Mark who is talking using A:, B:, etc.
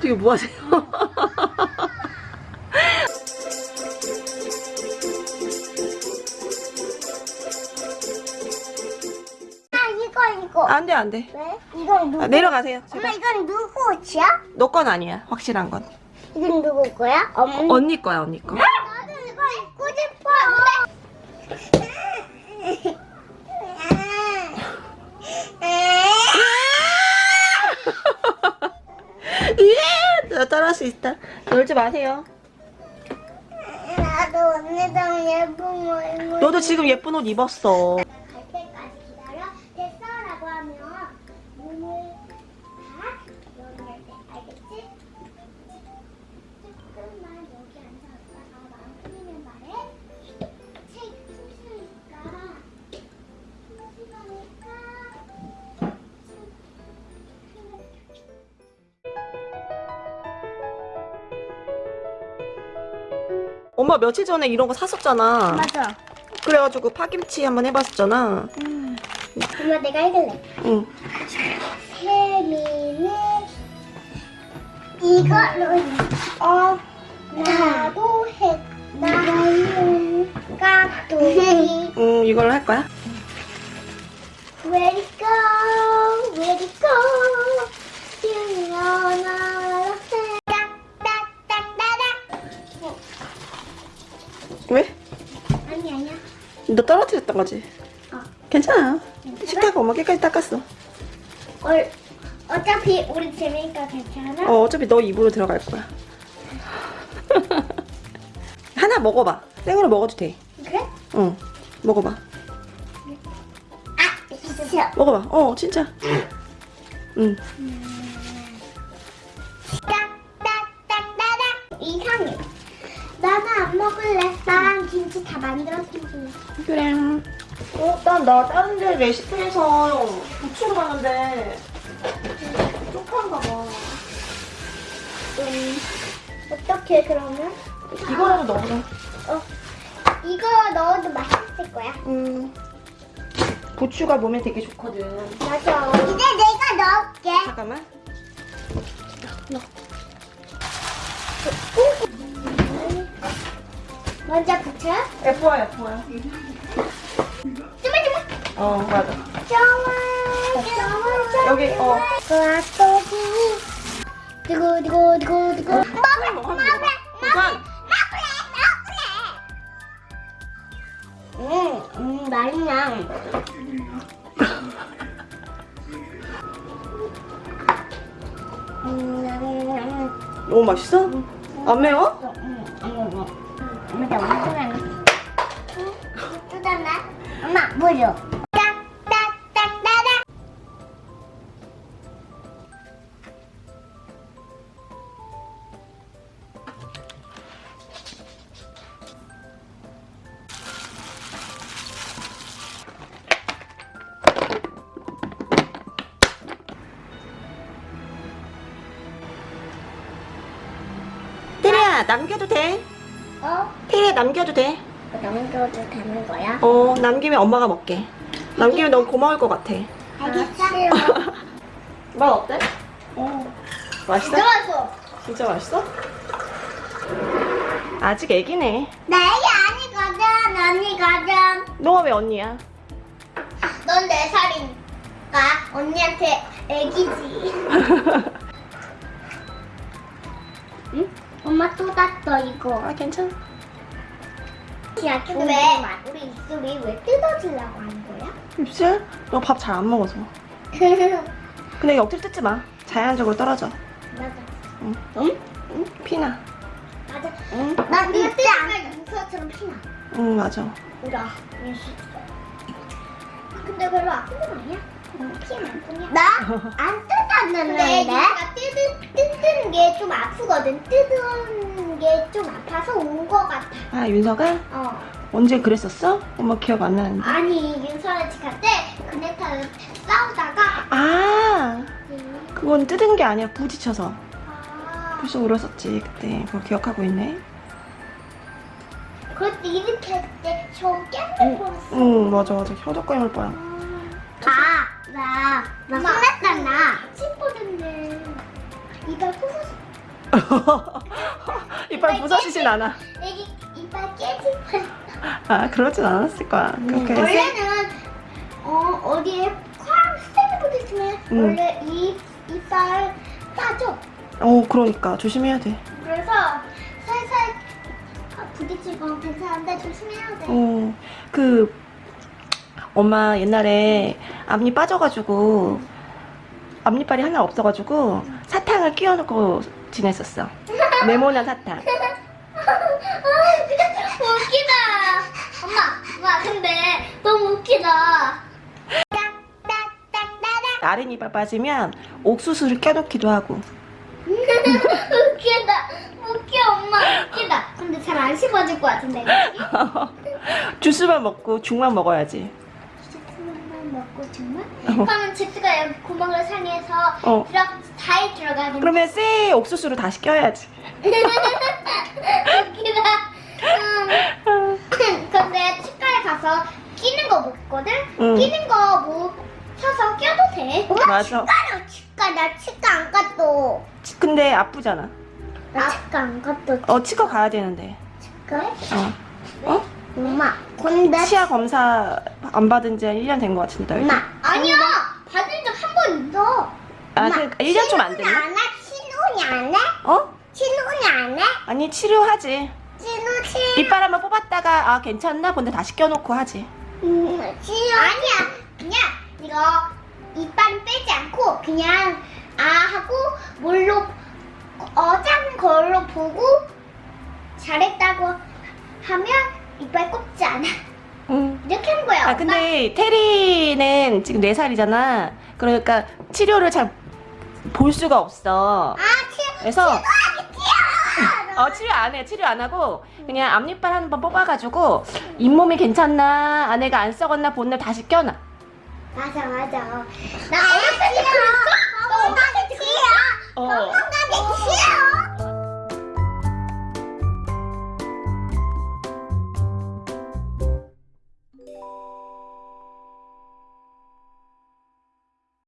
A: 되게 뭐 하세요?
B: 아 이거 이거
A: 안 돼, 안 돼.
B: 왜? 이건 누구?
A: 아, 내려가세요.
B: 엄마
A: 제발.
B: 이건 누구 옷이야?
A: 너 건 아니야. 확실한 건.
B: 이건 누구 거야? 어머니
A: 언니 거야, 언니 거
B: 입고 싶어
A: 예! 나 따라할 수 있다. 놀지 마세요.
B: 나도 언니랑 예쁜 거 입고
A: 너도 지금 예쁜 옷 입었어. 엄마 며칠 전에 이런 거 샀었잖아.
B: 맞아
A: 그래가지고 파김치 한번 해봤었잖아.
B: 엄마 내가 읽을래
A: 응.
B: 세미는 이걸로 어 나도 해 나는 깍두기
A: 응, 이걸로 할 거야? 왜?
B: 아니 아니야
A: 너 떨어뜨렸던 거지?
B: 어.
A: 괜찮아. 식탁 엄마 깨끗이 닦았어.
B: 얼 어차피 우리 재미니까 괜찮아
A: 어, 어차피 너 입으로 들어갈 거야. 하나 먹어봐. 생으로 먹어도 돼.
B: 그래?
A: 응. 먹어봐.
B: 아 있어
A: 먹어봐. 어, 진짜. 응.
B: 딱딱딱딱딱 이상해 나는 안 먹을래 난 김치 다 먹을래
A: 그래. 어, 난나 다른 데 레시피에서 부추로 봤는데 쪽파인가 봐.
B: 음, 어떻게 그러면?
A: 이거라도 넣어봐.
B: 어, 이거 넣어도 맛있을 거야
A: 음. 부추가 몸에 되게 좋거든.
B: 맞아 이제 내가 넣을게
A: 잠깐만.
B: 먼저 부쳐
A: 예뻐요, 예뻐요.
B: 주물주물
A: 어, 맞아.
B: 좋아 좋아
A: 여기, 어.
B: 깍두기 두고 두고 두고 두고 먹을래
A: 먹어,
B: 먹을래
A: 우선.
B: 먹을래 음, 음 맛있냐 음,
A: 너무 맛있어? 안 매워?
B: 엄마 엄마 뜯었나? 엄마 물려 딱딱딱
A: 남겨도 돼.
B: 어?
A: 테리야, 남겨도 돼.
B: 남겨도 되는 거야?
A: 어, 남기면 엄마가 먹게. 남기면 너무 고마울 것 같아.
B: 알겠어
A: 맛 어때?
B: 어.
A: 맛있어?
B: 진짜 맛있어
A: 진짜 맛있어? 아직 애기네.
B: 나 애기 아니거든 언니거든
A: 너가 왜 언니야?
B: 넌 네 살이니까 언니한테 애기지 엄마 또 땄어 이거
A: 아, 괜찮아.
B: 야 근데 왜 우리 입술이 왜 뜯어지려고 하는 거야?
A: 입술? 너 밥 잘 안 먹어서. 근데 억지로 뜯지 마. 자연적으로 떨어져.
B: 맞아
A: 응.
B: 응?
A: 응? 피나.
B: 맞아
A: 응?
B: 나 이거 뜯으면 윤서처럼 피나
A: 응, 맞아.
B: 우라 윤서 근데 별로 아픈 건 아니야 나안 뜯었는데 근데 얘가 뜯은, 뜯는 게 좀 아프거든 뜯은 게 좀 아파서 온 거 같아
A: 아, 윤서가?
B: 어
A: 언제 그랬었어? 엄마 기억 안 나는데.
B: 아니 윤서랑 집 갈때 그네타를 싸우다가
A: 아,
B: 음,
A: 그건 뜯은 게 아니라 부딪혀서.
B: 아,
A: 벌써 울었었지, 그때. 그걸 기억하고 있네.
B: 그때 이렇게 할때저 깨물 뻔했어
A: 응, 맞아, 맞아. 혀도 깨물 뻔.
B: 아 나, 나 혼났잖아. 씹어줬네. 이빨 부서져.
A: 이빨 부서지진 않아.
B: 애기 이빨 깨질 뻔.
A: 아, 그러진 않았을 거야. 그렇게.
B: 원래는 어 어디에 쾅 스테이크 붙어있으면
A: 음.
B: 원래 이 이빨 빠져.
A: 어, 그러니까. 조심해야 돼.
B: 그래서 살살 아, 부딪힐 건 괜찮은데 조심해야 돼.
A: 어, 그, 엄마 옛날에 앞니 빠져가지고, 앞니빨이 하나 없어가지고, 사탕을 끼워놓고 지냈었어. 네모난 사탕.
B: 웃기다. 엄마, 엄마 근데 너무 웃기다.
A: 이빨 빠지면 옥수수를 껴놓기도 하고.
B: 웃기다. 웃겨 엄마 웃기다. 근데 잘 안 씹어질 것 같은데.
A: 주스만 먹고 죽만 먹어야지.
B: 먹고 정말? 그러면 주스가 여기 구멍을 상해서
A: 어.
B: 들어 잘 들어가긴.
A: 그러면 쎄 옥수수를 다시 껴야지.
B: 웃기다. 음. 근데 치과에 가서 끼는 거 먹거든?
A: 응.
B: 끼는 거 뭐 사서 껴도 돼.
A: 맞아.
B: 치과로 치과 나 치과 안 갔어.
A: 치- 근데 아프잖아.
B: 나 치과 안 갔어.
A: 어, 치과 가야 되는데.
B: 치과에?
A: 어. 어?
B: 엄마. 근데
A: 치아 검사 안 받은 지 1년 된 것 같은데.
B: 엄마. 아니야. 받은 적 한 번 있어.
A: 아, 그 1년 좀 안 됐나?
B: 안 해? 친훈이 안 해?
A: 어?
B: 친훈이 안 해?
A: 아니, 치료하지.
B: 친훈 친.
A: 이빨 한번 뽑았다가, 아, 괜찮나? 본데 다시 껴놓고 하지.
B: 음, 친훈. 아니야. 그냥 이거 이빨 빼지 않고 그냥 아 하고 뭘로 어 짠 걸로 보고 잘했다고 하면 이빨 꼽지 않아.
A: 응.
B: 이렇게 하는 거야.
A: 아, 근데 테리는 지금 4살이잖아. 그러니까 치료를 잘 볼 수가 없어.
B: 아, 치.
A: 그래서
B: 치아.
A: 어, 치료 안 해. 치료 안 하고 그냥 앞니빨 한 번 뽑아가지고 잇몸이 괜찮나, 아내가 안 썩었나 본날 다시 껴놔.
B: 맞아 맞아. 나 어렸을 때때 그랬어?
A: 어.